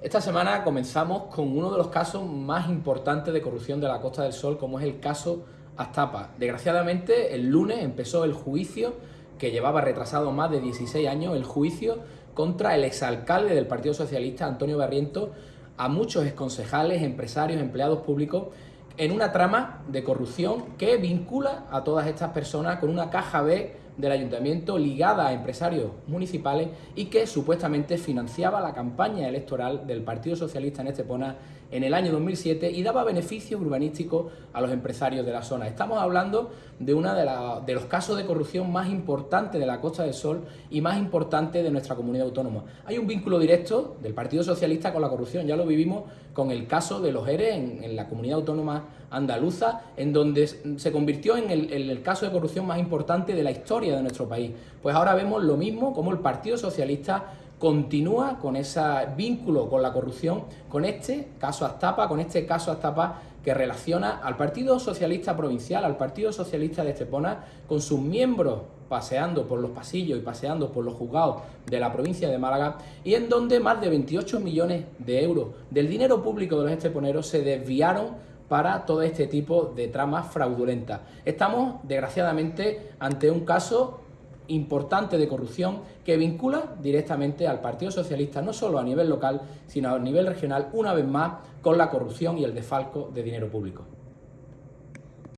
Esta semana comenzamos con uno de los casos más importantes de corrupción de la Costa del Sol, como es el caso Astapa. Desgraciadamente, el lunes empezó el juicio, que llevaba retrasado más de 16 años, el juicio contra el exalcalde del Partido Socialista, Antonio Barriento, a muchos exconcejales, empresarios, empleados públicos, en una trama de corrupción que vincula a todas estas personas con una caja B del ayuntamiento ligada a empresarios municipales y que supuestamente financiaba la campaña electoral del Partido Socialista en Estepona en el año 2007 y daba beneficios urbanísticos a los empresarios de la zona. Estamos hablando de uno de, los casos de corrupción más importantes de la Costa del Sol y más importantes de nuestra comunidad autónoma. Hay un vínculo directo del Partido Socialista con la corrupción, ya lo vivimos con el caso de los ERE en, la comunidad autónoma andaluza, en donde se convirtió en el caso de corrupción más importante de la historia de nuestro país. Pues ahora vemos lo mismo, como el Partido Socialista continúa con ese vínculo con la corrupción, con este caso Astapa, con este caso Astapa que relaciona al Partido Socialista Provincial, al Partido Socialista de Estepona, con sus miembros paseando por los pasillos y paseando por los juzgados de la provincia de Málaga, y en donde más de 28 millones de euros del dinero público de los esteponeros se desviaron para todo este tipo de tramas fraudulentas. Estamos, desgraciadamente, ante un caso importante de corrupción que vincula directamente al Partido Socialista, no solo a nivel local, sino a nivel regional, una vez más, con la corrupción y el desfalco de dinero público.